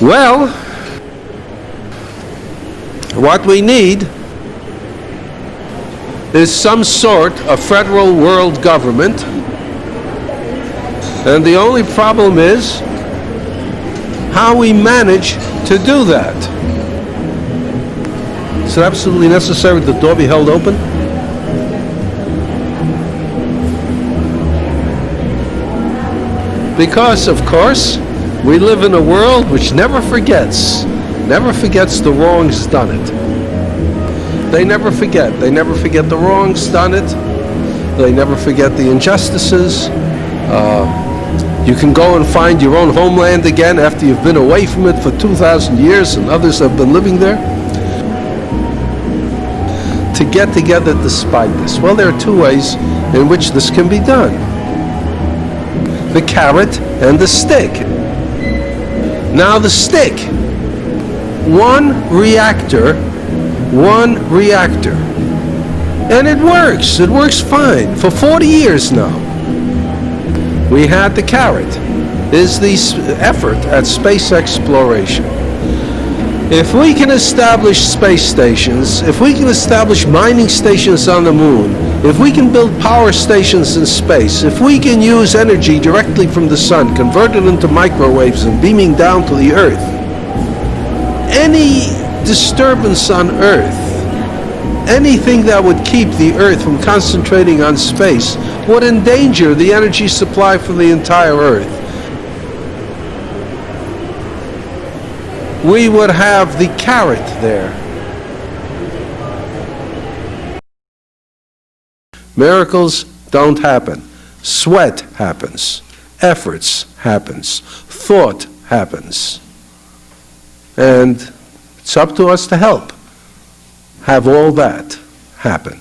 Well, what we need is some sort of federal world government. And the only problem is how we manage to do that. Is it absolutely necessary that the door be held open? Because, of course, we live in a world which never forgets, never forgets the wrongs done it. They never forget. They never forget the wrongs done it. They never forget the injustices. Uh, you can go and find your own homeland again after you've been away from it for 2,000 years and others have been living there. To get together despite this. Well, there are two ways in which this can be done the carrot and the stick. Now the stick, one reactor, one reactor. And it works, it works fine for 40 years now. We had the carrot, is the effort at space exploration. If we can establish space stations, if we can establish mining stations on the moon, if we can build power stations in space, if we can use energy directly from the sun, convert it into microwaves and beaming down to the earth, any disturbance on earth, anything that would keep the earth from concentrating on space would endanger the energy supply for the entire earth. We would have the carrot there. Miracles don't happen. Sweat happens. Efforts happens. Thought happens. And it's up to us to help have all that happen.